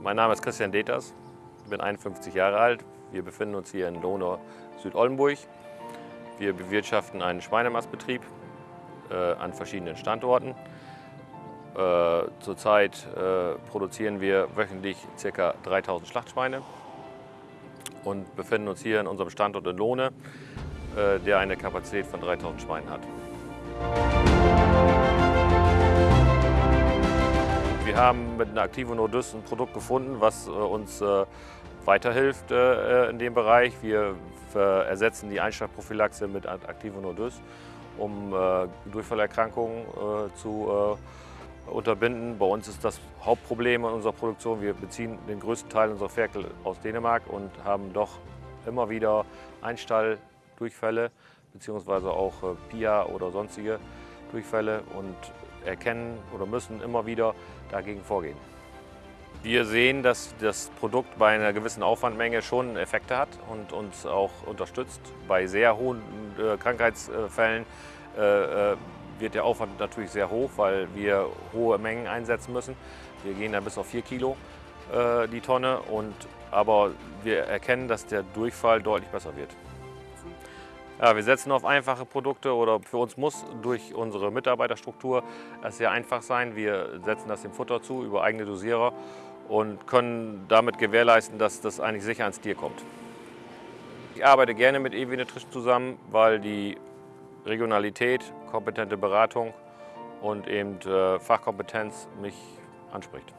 Mein Name ist Christian Deters, ich bin 51 Jahre alt. Wir befinden uns hier in Lohnau, Südoldenburg. Wir bewirtschaften einen Schweinemastbetrieb äh, an verschiedenen Standorten. Äh, zurzeit äh, produzieren wir wöchentlich ca. 3000 Schlachtschweine und befinden uns hier in unserem Standort in Lohne, äh, der eine Kapazität von 3000 Schweinen hat. Haben mit einer Activo Nordus ein Produkt gefunden, was äh, uns äh, weiterhilft in dem Bereich. Wir ersetzen die Einschlagprophylaxe mit Activo Nordus, um Durchfallerkrankungen zu unterbinden. Bei uns ist das Hauptproblem in unserer Produktion, wir beziehen den größten Teil unserer Ferkel aus Dänemark und haben doch immer wieder Einstalldurchfälle beziehungsweise auch äh, PIA oder sonstige Durchfälle und erkennen oder müssen immer wieder dagegen vorgehen. Wir sehen, dass das Produkt bei einer gewissen Aufwandmenge schon Effekte hat und uns auch unterstützt. Bei sehr hohen äh, Krankheitsfällen äh, wird der Aufwand natürlich sehr hoch, weil wir hohe Mengen einsetzen müssen. Wir gehen da bis auf 4 Kilo äh, die Tonne, und, aber wir erkennen, dass der Durchfall deutlich besser wird. Ja, wir setzen auf einfache Produkte oder für uns muss durch unsere Mitarbeiterstruktur es sehr einfach sein. Wir setzen das dem Futter zu über eigene Dosierer und können damit gewährleisten, dass das eigentlich sicher ans Tier kommt. Ich arbeite gerne mit EW Nutrition zusammen, weil die Regionalität, kompetente Beratung und eben äh, Fachkompetenz mich anspricht.